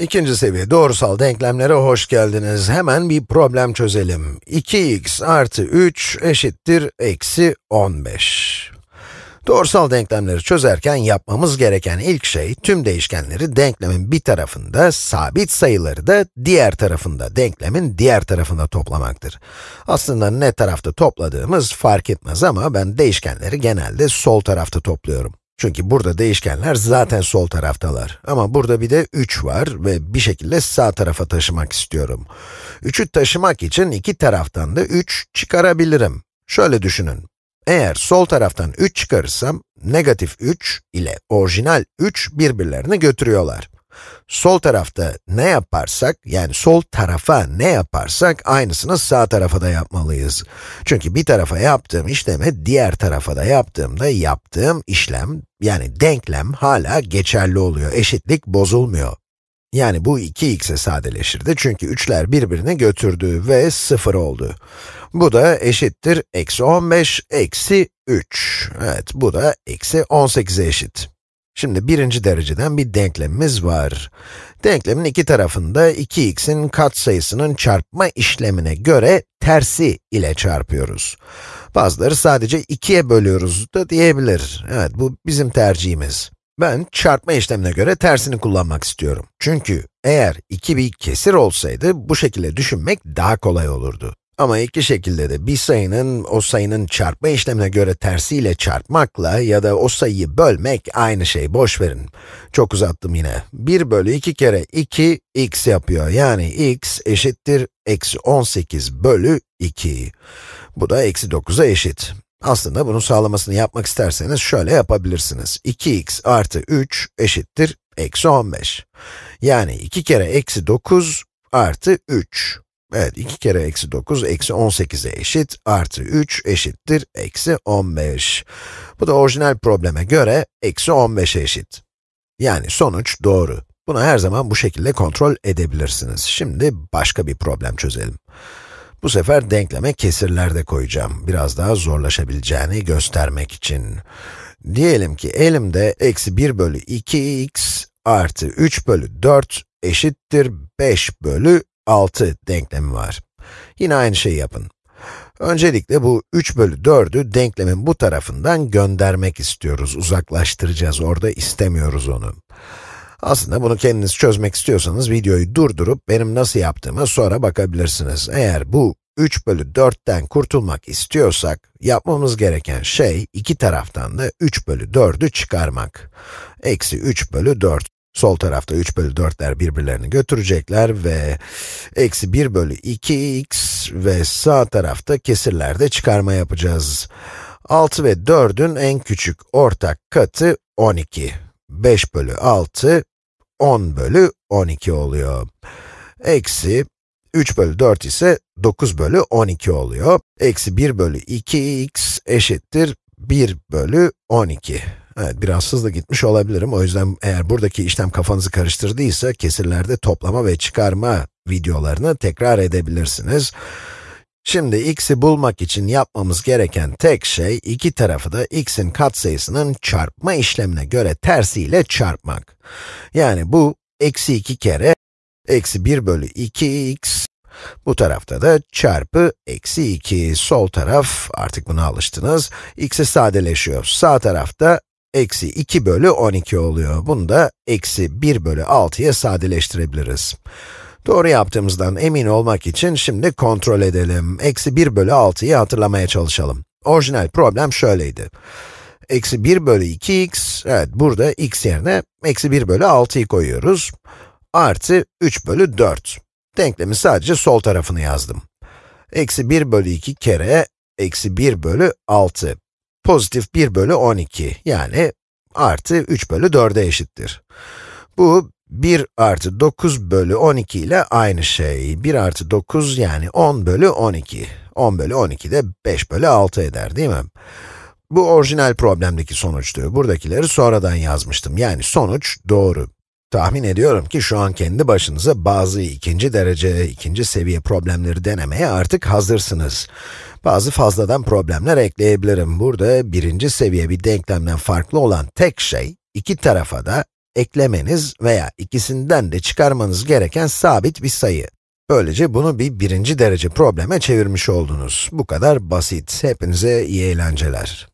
İkinci seviye doğrusal denklemlere hoş geldiniz. Hemen bir problem çözelim. 2x artı 3 eşittir eksi 15. Doğrusal denklemleri çözerken yapmamız gereken ilk şey, tüm değişkenleri denklemin bir tarafında, sabit sayıları da diğer tarafında, denklemin diğer tarafında toplamaktır. Aslında ne tarafta topladığımız fark etmez ama ben değişkenleri genelde sol tarafta topluyorum. Çünkü burada değişkenler zaten sol taraftalar. Ama burada bir de 3 var ve bir şekilde sağ tarafa taşımak istiyorum. 3'ü taşımak için iki taraftan da 3 çıkarabilirim. Şöyle düşünün. Eğer sol taraftan 3 çıkarırsam, negatif 3 ile orijinal 3 birbirlerini götürüyorlar. Sol tarafta ne yaparsak, yani sol tarafa ne yaparsak, aynısını sağ tarafa da yapmalıyız. Çünkü bir tarafa yaptığım işlemi diğer tarafa da yaptığımda yaptığım işlem, yani denklem hala geçerli oluyor, eşitlik bozulmuyor. Yani bu 2x'e sadeleşirdi çünkü 3'ler birbirini götürdü ve 0 oldu. Bu da eşittir eksi 15 eksi 3. Evet, bu da eksi 18'e eşit. Şimdi birinci dereceden bir denklemimiz var. Denklemin iki tarafında 2x'in katsayısının çarpma işlemine göre tersi ile çarpıyoruz. Bazıları sadece 2'ye bölüyoruz da diyebilir. Evet, bu bizim tercihimiz. Ben çarpma işlemine göre tersini kullanmak istiyorum. Çünkü eğer 2 bir kesir olsaydı, bu şekilde düşünmek daha kolay olurdu. Ama iki şekilde de bir sayının o sayının çarpma işlemine göre tersiyle çarpmakla ya da o sayıyı bölmek aynı şey, boş verin. Çok uzattım yine. 1 bölü 2 kere 2, x yapıyor. Yani x eşittir eksi 18 bölü 2. Bu da eksi 9'a eşit. Aslında bunun sağlamasını yapmak isterseniz şöyle yapabilirsiniz. 2x artı 3 eşittir eksi 15. Yani 2 kere eksi 9 artı 3. Evet, 2 kere eksi 9, eksi 18'e eşit, artı 3 eşittir, eksi 15. Bu da orijinal probleme göre, eksi 15'e eşit. Yani sonuç doğru. Bunu her zaman bu şekilde kontrol edebilirsiniz. Şimdi başka bir problem çözelim. Bu sefer denkleme kesirler de koyacağım. Biraz daha zorlaşabileceğini göstermek için. Diyelim ki elimde eksi 1 bölü 2x artı 3 bölü 4 eşittir 5 bölü 6 denklemi var. Yine aynı şeyi yapın. Öncelikle bu 3 bölü 4'ü denklemin bu tarafından göndermek istiyoruz, uzaklaştıracağız, orada istemiyoruz onu. Aslında bunu kendiniz çözmek istiyorsanız videoyu durdurup benim nasıl yaptığıma sonra bakabilirsiniz. Eğer bu 3 bölü 4'ten kurtulmak istiyorsak, yapmamız gereken şey iki taraftan da 3 bölü 4'ü çıkarmak. Eksi 3 bölü 4. Sol tarafta 3 bölü 4'ler birbirlerini götürecekler ve eksi 1 bölü 2x ve sağ tarafta kesirlerde çıkarma yapacağız. 6 ve 4'ün en küçük ortak katı 12. 5 bölü 6, 10 bölü 12 oluyor. Eksi 3 bölü 4 ise 9 bölü 12 oluyor. Eksi 1 bölü 2x eşittir 1 bölü 12. Evet, biraz hızlı gitmiş olabilirim. O yüzden eğer buradaki işlem kafanızı karıştırdıysa, kesirlerde toplama ve çıkarma videolarını tekrar edebilirsiniz. Şimdi x'i bulmak için yapmamız gereken tek şey, iki tarafı da x'in katsayısının çarpma işlemine göre tersiyle çarpmak. Yani bu, eksi 2 kere, eksi 1 bölü 2x, bu tarafta da çarpı eksi 2, sol taraf, artık buna alıştınız, x'i sadeleşiyor. Sağ tarafta eksi 2 bölü 12 oluyor. Bunu da eksi 1 bölü 6'ya sadeleştirebiliriz. Doğru yaptığımızdan emin olmak için şimdi kontrol edelim. Eksi 1 bölü 6'yı hatırlamaya çalışalım. Orijinal problem şöyleydi. Eksi 1 bölü 2x, evet burada x yerine eksi 1 bölü 6'yı koyuyoruz. Artı 3 bölü 4. Denklemin sadece sol tarafını yazdım. Eksi 1 bölü 2 kere eksi 1 bölü 6 pozitif 1 bölü 12, yani artı 3 bölü 4'e eşittir. Bu 1 artı 9 bölü 12 ile aynı şey. 1 artı 9 yani 10 bölü 12. 10 bölü 12 de 5 bölü 6 eder değil mi? Bu orijinal problemdeki sonuçtu. Buradakileri sonradan yazmıştım. Yani sonuç doğru. Tahmin ediyorum ki şu an kendi başınıza bazı ikinci derece, ikinci seviye problemleri denemeye artık hazırsınız. Bazı fazladan problemler ekleyebilirim. Burada birinci seviye bir denklemden farklı olan tek şey, iki tarafa da eklemeniz veya ikisinden de çıkarmanız gereken sabit bir sayı. Böylece bunu bir birinci derece probleme çevirmiş oldunuz. Bu kadar basit. Hepinize iyi eğlenceler.